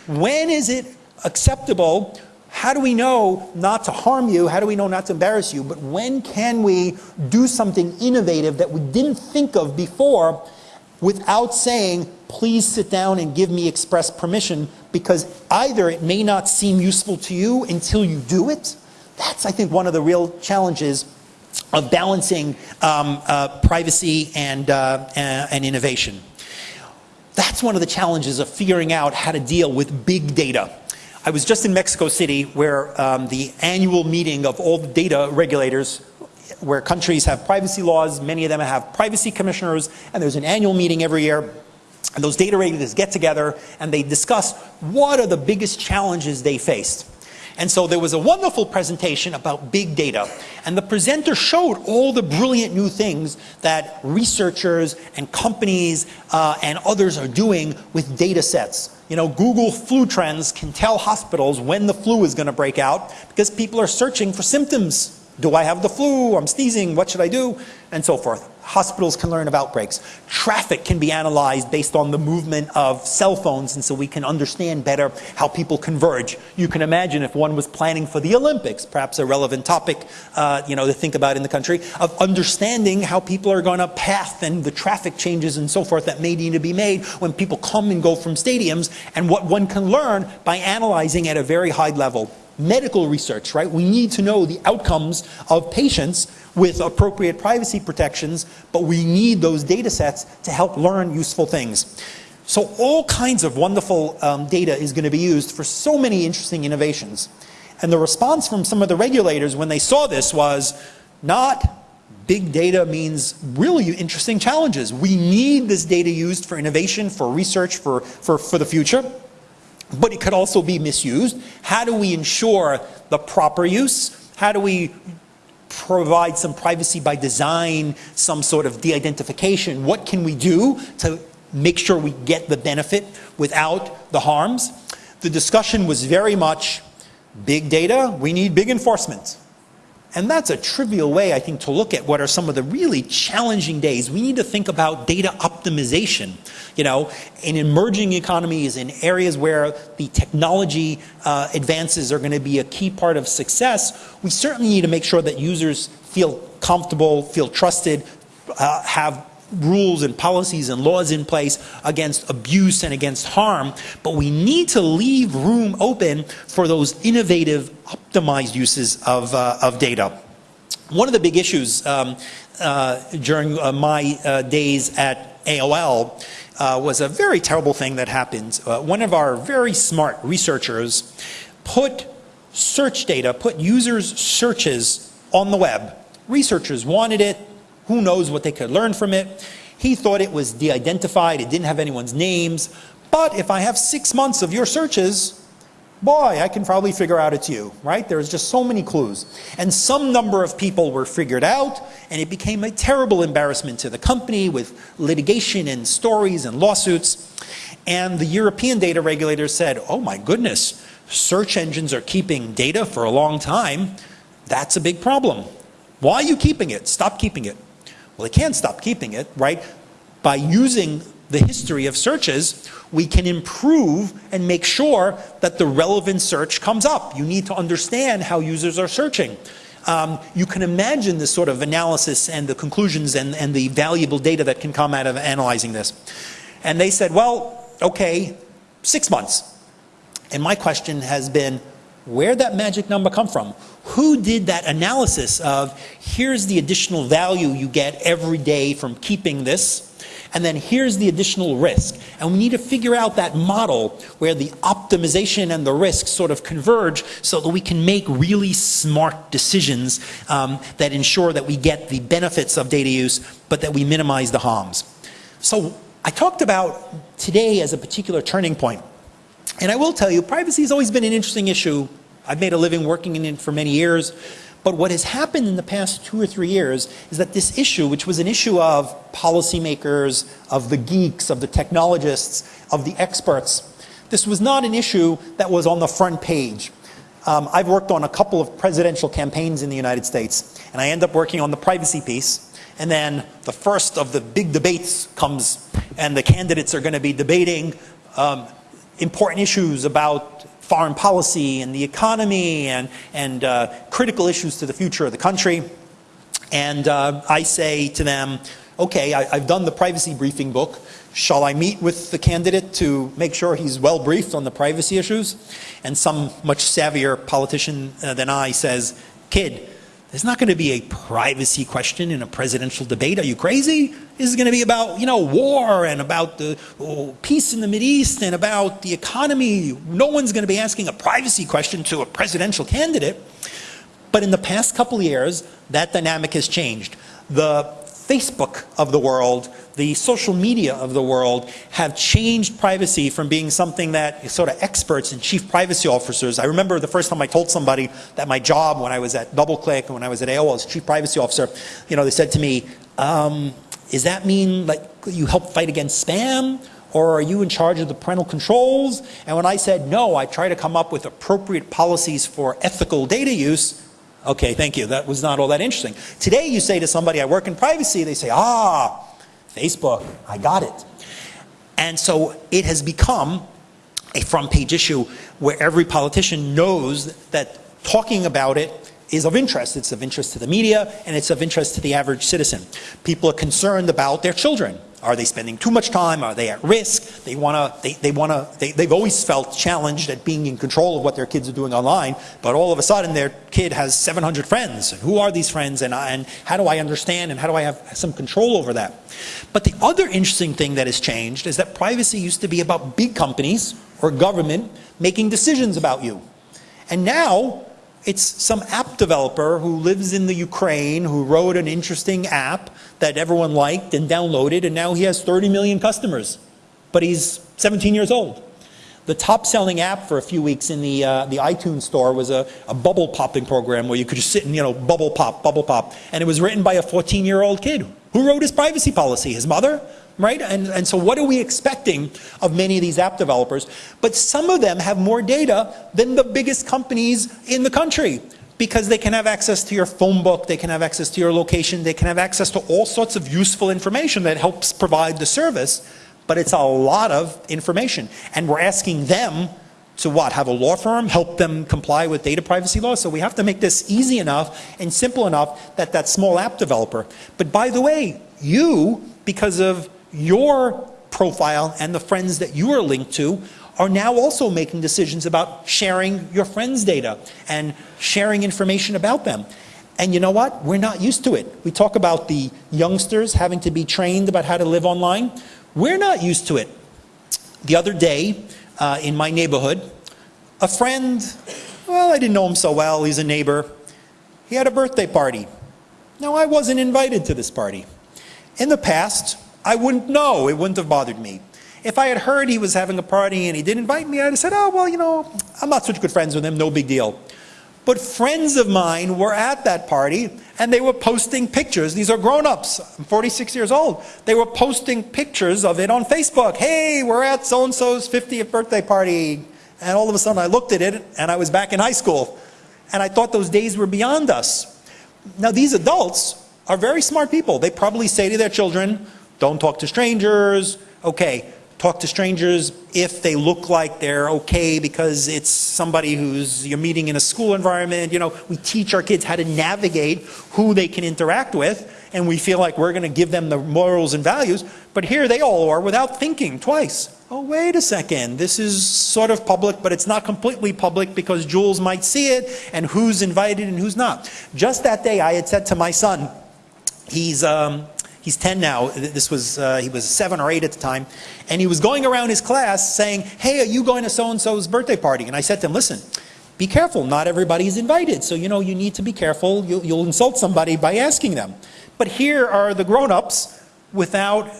When is it acceptable how do we know not to harm you? How do we know not to embarrass you? But when can we do something innovative that we didn't think of before without saying, please sit down and give me express permission because either it may not seem useful to you until you do it. That's, I think, one of the real challenges of balancing um, uh, privacy and, uh, and innovation. That's one of the challenges of figuring out how to deal with big data. I was just in Mexico City where um, the annual meeting of all the data regulators where countries have privacy laws, many of them have privacy commissioners, and there's an annual meeting every year. And those data regulators get together and they discuss what are the biggest challenges they faced. And so there was a wonderful presentation about big data. And the presenter showed all the brilliant new things that researchers and companies uh, and others are doing with data sets. You know, Google flu trends can tell hospitals when the flu is going to break out because people are searching for symptoms. Do I have the flu? I'm sneezing. What should I do? And so forth. hospitals can learn of outbreaks. Traffic can be analyzed based on the movement of cell phones, and so we can understand better how people converge. You can imagine if one was planning for the Olympics, perhaps a relevant topic, uh, you know, to think about in the country, of understanding how people are going to path and the traffic changes and so forth that may need to be made when people come and go from stadiums, and what one can learn by analyzing at a very high level medical research, right? We need to know the outcomes of patients with appropriate privacy protections, but we need those data sets to help learn useful things. So all kinds of wonderful um, data is going to be used for so many interesting innovations. And the response from some of the regulators when they saw this was not big data means really interesting challenges. We need this data used for innovation, for research, for, for, for the future but it could also be misused. How do we ensure the proper use? How do we provide some privacy by design, some sort of de-identification? What can we do to make sure we get the benefit without the harms? The discussion was very much big data, we need big enforcement. And that's a trivial way, I think, to look at what are some of the really challenging days. We need to think about data optimization. You know, in emerging economies, in areas where the technology uh, advances are going to be a key part of success, we certainly need to make sure that users feel comfortable, feel trusted, uh, have rules and policies and laws in place against abuse and against harm, but we need to leave room open for those innovative, optimized uses of, uh, of data. One of the big issues um, uh, during uh, my uh, days at AOL uh, was a very terrible thing that happened. Uh, one of our very smart researchers put search data, put users' searches on the web. Researchers wanted it, who knows what they could learn from it. He thought it was de-identified, it didn't have anyone's names. But if I have six months of your searches, boy, I can probably figure out it's you, right? There's just so many clues. And some number of people were figured out, and it became a terrible embarrassment to the company with litigation and stories and lawsuits. And the European data regulator said, oh my goodness, search engines are keeping data for a long time. That's a big problem. Why are you keeping it? Stop keeping it. Well, they can't stop keeping it, right? By using the history of searches, we can improve and make sure that the relevant search comes up. You need to understand how users are searching. Um, you can imagine the sort of analysis and the conclusions and, and the valuable data that can come out of analyzing this. And they said, well, okay, six months. And my question has been, where'd that magic number come from? Who did that analysis of here's the additional value you get every day from keeping this, and then here's the additional risk. And we need to figure out that model where the optimization and the risk sort of converge so that we can make really smart decisions um, that ensure that we get the benefits of data use, but that we minimize the harms. So I talked about today as a particular turning point. And I will tell you, privacy has always been an interesting issue. I've made a living working in it for many years. But what has happened in the past two or three years is that this issue, which was an issue of policymakers, of the geeks, of the technologists, of the experts, this was not an issue that was on the front page. Um, I've worked on a couple of presidential campaigns in the United States, and I end up working on the privacy piece. And then the first of the big debates comes, and the candidates are going to be debating um, important issues about foreign policy and the economy and, and uh, critical issues to the future of the country. And uh, I say to them, okay, I, have done the privacy briefing book. Shall I meet with the candidate to make sure he's well briefed on the privacy issues? And some much savvier politician uh, than I says, kid, there's not going to be a privacy question in a presidential debate. Are you crazy? This is going to be about, you know, war and about the oh, peace in the East and about the economy. No one's going to be asking a privacy question to a presidential candidate. But in the past couple of years, that dynamic has changed. The Facebook of the world the social media of the world have changed privacy from being something that sort of experts and chief privacy officers. I remember the first time I told somebody that my job when I was at DoubleClick and when I was at AOL as chief privacy officer, you know, they said to me, um, that mean like you help fight against spam? Or are you in charge of the parental controls? And when I said no, I try to come up with appropriate policies for ethical data use, Okay, thank you. That was not all that interesting. Today you say to somebody, I work in privacy, they say, ah, Facebook, I got it. And so it has become a front page issue where every politician knows that talking about it is of interest. It's of interest to the media and it's of interest to the average citizen. People are concerned about their children. Are they spending too much time? Are they at risk? They want to, they, they want to, they, they've always felt challenged at being in control of what their kids are doing online, but all of a sudden their kid has 700 friends. And who are these friends and, I, and how do I understand and how do I have some control over that? But the other interesting thing that has changed is that privacy used to be about big companies or government making decisions about you. And now it's some app developer who lives in the Ukraine who wrote an interesting app that everyone liked and downloaded and now he has 30 million customers. But he's 17 years old. The top selling app for a few weeks in the, uh, the iTunes store was a, a, bubble popping program where you could just sit and, you know, bubble pop, bubble pop. And it was written by a 14 year old kid. Who wrote his privacy policy? His mother? Right? And, and so what are we expecting of many of these app developers? But some of them have more data than the biggest companies in the country because they can have access to your phone book, they can have access to your location, they can have access to all sorts of useful information that helps provide the service, but it's a lot of information. And we're asking them to what? Have a law firm help them comply with data privacy laws? So we have to make this easy enough and simple enough that that small app developer. But by the way, you, because of your profile and the friends that you are linked to are now also making decisions about sharing your friends' data and sharing information about them. And you know what? We're not used to it. We talk about the youngsters having to be trained about how to live online. We're not used to it. The other day uh, in my neighborhood, a friend, well, I didn't know him so well, he's a neighbor, he had a birthday party. Now, I wasn't invited to this party. In the past, I wouldn't know. It wouldn't have bothered me. If I had heard he was having a party and he didn't invite me, I'd have said, oh, well, you know, I'm not such good friends with him, no big deal. But friends of mine were at that party and they were posting pictures. These are grown-ups. I'm 46 years old. They were posting pictures of it on Facebook. Hey, we're at so-and-so's 50th birthday party. And all of a sudden I looked at it and I was back in high school. And I thought those days were beyond us. Now these adults are very smart people. They probably say to their children, don't talk to strangers. Okay, talk to strangers if they look like they're okay because it's somebody who's you're meeting in a school environment. You know, we teach our kids how to navigate who they can interact with and we feel like we're going to give them the morals and values. But here they all are without thinking twice. Oh, wait a second. This is sort of public, but it's not completely public because Jules might see it and who's invited and who's not. Just that day I had said to my son, he's, um, He's 10 now. This was, uh, he was seven or eight at the time. And he was going around his class saying, hey, are you going to so-and-so's birthday party? And I said to him, listen, be careful. Not everybody's invited. So, you know, you need to be careful. You'll, you'll insult somebody by asking them. But here are the grown-ups without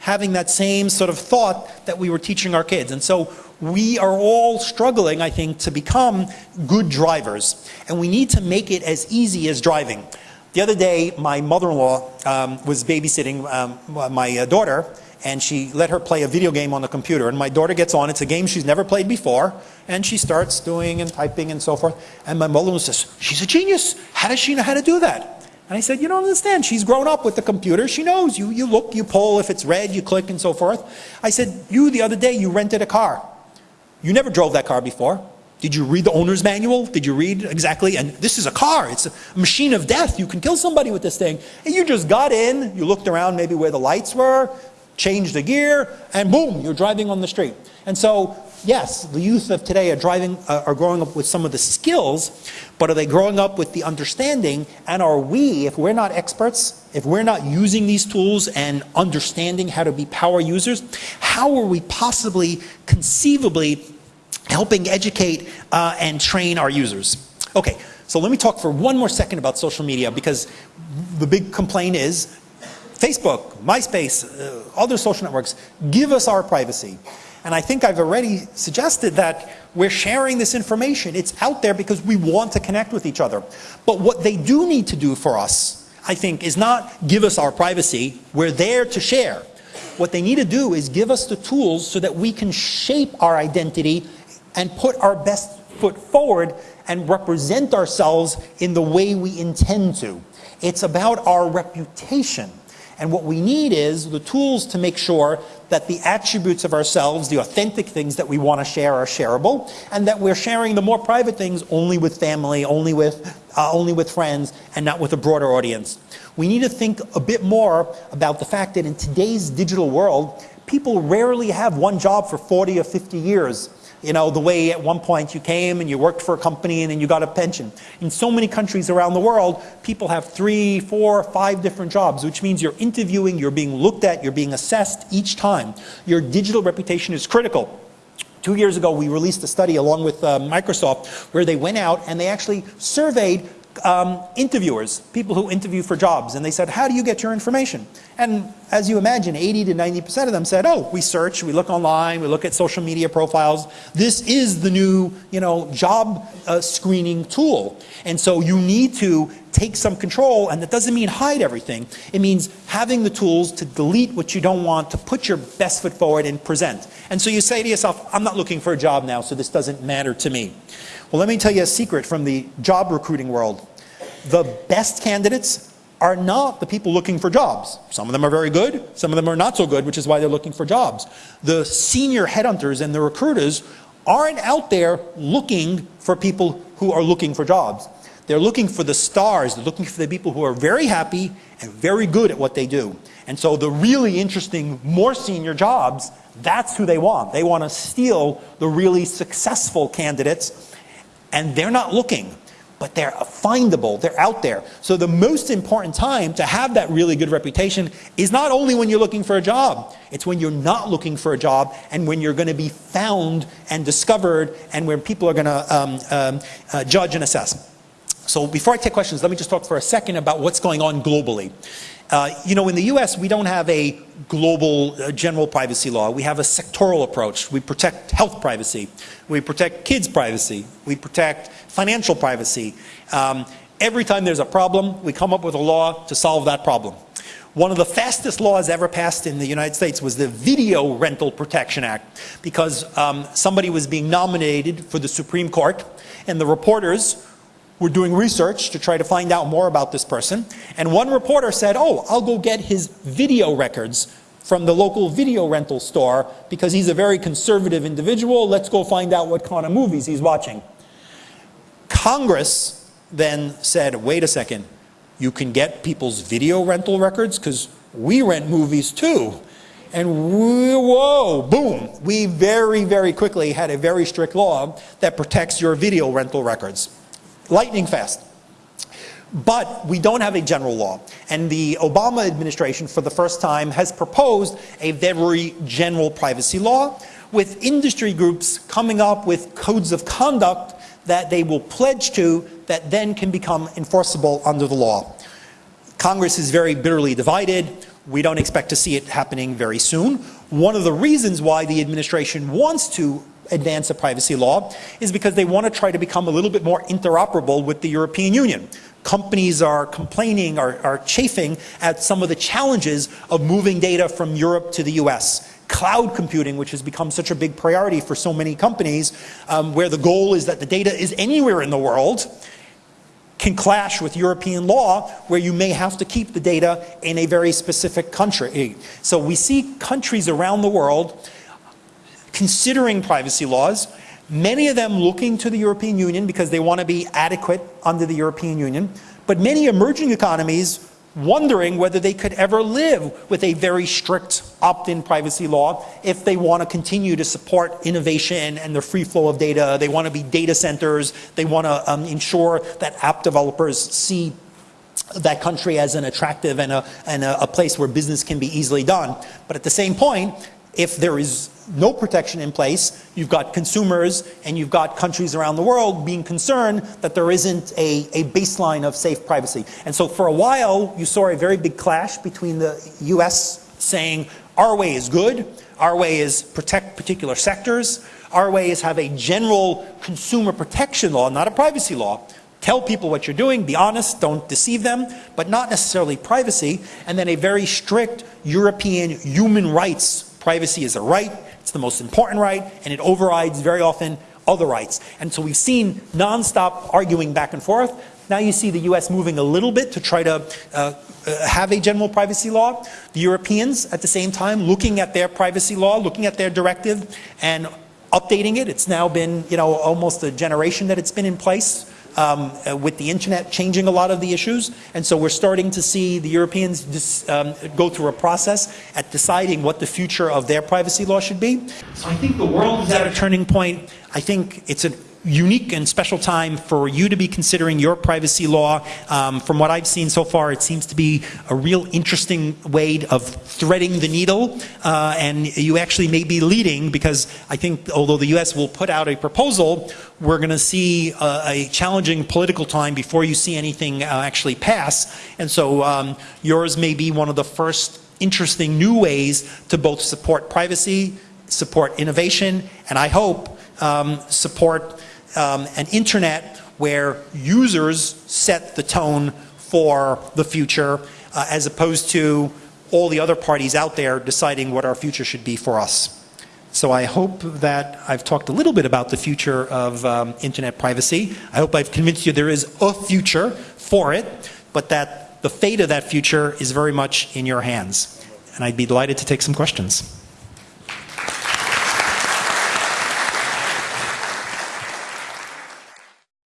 having that same sort of thought that we were teaching our kids. And so we are all struggling, I think, to become good drivers. And we need to make it as easy as driving. The other day, my mother-in-law um, was babysitting um, my uh, daughter, and she let her play a video game on the computer. And my daughter gets on, it's a game she's never played before, and she starts doing and typing and so forth. And my mother-in-law says, she's a genius. How does she know how to do that? And I said, you don't understand. She's grown up with the computer. She knows. You, you look, you pull. If it's red, you click and so forth. I said, you, the other day, you rented a car. You never drove that car before. Did you read the owner's manual? Did you read exactly? And this is a car. It's a machine of death. You can kill somebody with this thing. And you just got in, you looked around maybe where the lights were, changed the gear, and boom, you're driving on the street. And so, yes, the youth of today are driving, uh, are growing up with some of the skills, but are they growing up with the understanding? And are we, if we're not experts, if we're not using these tools and understanding how to be power users, how are we possibly, conceivably, helping educate uh, and train our users. Okay, so let me talk for one more second about social media because the big complaint is Facebook, MySpace, uh, other social networks, give us our privacy. And I think I've already suggested that we're sharing this information. It's out there because we want to connect with each other. But what they do need to do for us, I think, is not give us our privacy. We're there to share. What they need to do is give us the tools so that we can shape our identity and put our best foot forward and represent ourselves in the way we intend to. It's about our reputation. And what we need is the tools to make sure that the attributes of ourselves, the authentic things that we want to share are shareable, and that we're sharing the more private things only with family, only with, uh, only with friends, and not with a broader audience. We need to think a bit more about the fact that in today's digital world, people rarely have one job for 40 or 50 years. You know, the way at one point you came and you worked for a company and then you got a pension. In so many countries around the world, people have three, four, five different jobs, which means you're interviewing, you're being looked at, you're being assessed each time. Your digital reputation is critical. Two years ago, we released a study along with uh, Microsoft where they went out and they actually surveyed um, interviewers, people who interview for jobs, and they said, how do you get your information? And as you imagine, 80 to 90% of them said, oh, we search, we look online, we look at social media profiles. This is the new you know, job uh, screening tool. And so you need to take some control, and that doesn't mean hide everything. It means having the tools to delete what you don't want, to put your best foot forward and present. And so you say to yourself, I'm not looking for a job now, so this doesn't matter to me. Well, let me tell you a secret from the job recruiting world. The best candidates are not the people looking for jobs. Some of them are very good, some of them are not so good, which is why they're looking for jobs. The senior headhunters and the recruiters aren't out there looking for people who are looking for jobs. They're looking for the stars, they're looking for the people who are very happy and very good at what they do. And so the really interesting, more senior jobs, that's who they want. They want to steal the really successful candidates and they're not looking, but they're findable, they're out there. So the most important time to have that really good reputation is not only when you're looking for a job, it's when you're not looking for a job and when you're going to be found and discovered and when people are going to um, um, uh, judge and assess. So before I take questions, let me just talk for a second about what's going on globally. Uh, you know, in the US, we don't have a global uh, general privacy law. We have a sectoral approach. We protect health privacy. We protect kids' privacy. We protect financial privacy. Um, every time there's a problem, we come up with a law to solve that problem. One of the fastest laws ever passed in the United States was the Video Rental Protection Act because um, somebody was being nominated for the Supreme Court and the reporters were doing research to try to find out more about this person. And one reporter said, oh, I'll go get his video records from the local video rental store because he's a very conservative individual. Let's go find out what kind of movies he's watching. Congress then said, wait a second, you can get people's video rental records because we rent movies too. And we, whoa, boom, we very, very quickly had a very strict law that protects your video rental records lightning fast. But we don't have a general law. And the Obama administration, for the first time, has proposed a very general privacy law with industry groups coming up with codes of conduct that they will pledge to that then can become enforceable under the law. Congress is very bitterly divided. We don't expect to see it happening very soon. One of the reasons why the administration wants to advance a privacy law is because they want to try to become a little bit more interoperable with the European Union. Companies are complaining, are, are chafing at some of the challenges of moving data from Europe to the US cloud computing, which has become such a big priority for so many companies, um, where the goal is that the data is anywhere in the world, can clash with European law, where you may have to keep the data in a very specific country. So we see countries around the world considering privacy laws, many of them looking to the European Union because they want to be adequate under the European Union, but many emerging economies wondering whether they could ever live with a very strict opt-in privacy law if they want to continue to support innovation and the free flow of data. They want to be data centers. They want to um, ensure that app developers see that country as an attractive and, a, and a, a place where business can be easily done. But at the same point, if there is no protection in place, you've got consumers and you've got countries around the world being concerned that there isn't a, a baseline of safe privacy. And so for a while, you saw a very big clash between the US saying, our way is good, our way is protect particular sectors, our way is have a general consumer protection law, not a privacy law. Tell people what you're doing, be honest, don't deceive them, but not necessarily privacy. And then a very strict European human rights Privacy is a right, it's the most important right, and it overrides very often other rights. And so we've seen nonstop arguing back and forth. Now you see the US moving a little bit to try to uh, uh, have a general privacy law. The Europeans, at the same time, looking at their privacy law, looking at their directive, and updating it. It's now been, you know, almost a generation that it's been in place. Um, uh, with the internet changing a lot of the issues. And so we're starting to see the Europeans dis, um, go through a process at deciding what the future of their privacy law should be. So I think the world is at a turning point. I think it's a unique and special time for you to be considering your privacy law. Um, from what I've seen so far, it seems to be a real interesting way of threading the needle, uh, and you actually may be leading because I think although the U.S. will put out a proposal, we're going to see a, a, challenging political time before you see anything uh, actually pass, and so um, yours may be one of the first interesting new ways to both support privacy, support innovation, and I hope um, support um, an internet where users set the tone for the future uh, as opposed to all the other parties out there deciding what our future should be for us. So I hope that I've talked a little bit about the future of um, internet privacy. I hope I've convinced you there is a future for it, but that the fate of that future is very much in your hands. And I'd be delighted to take some questions.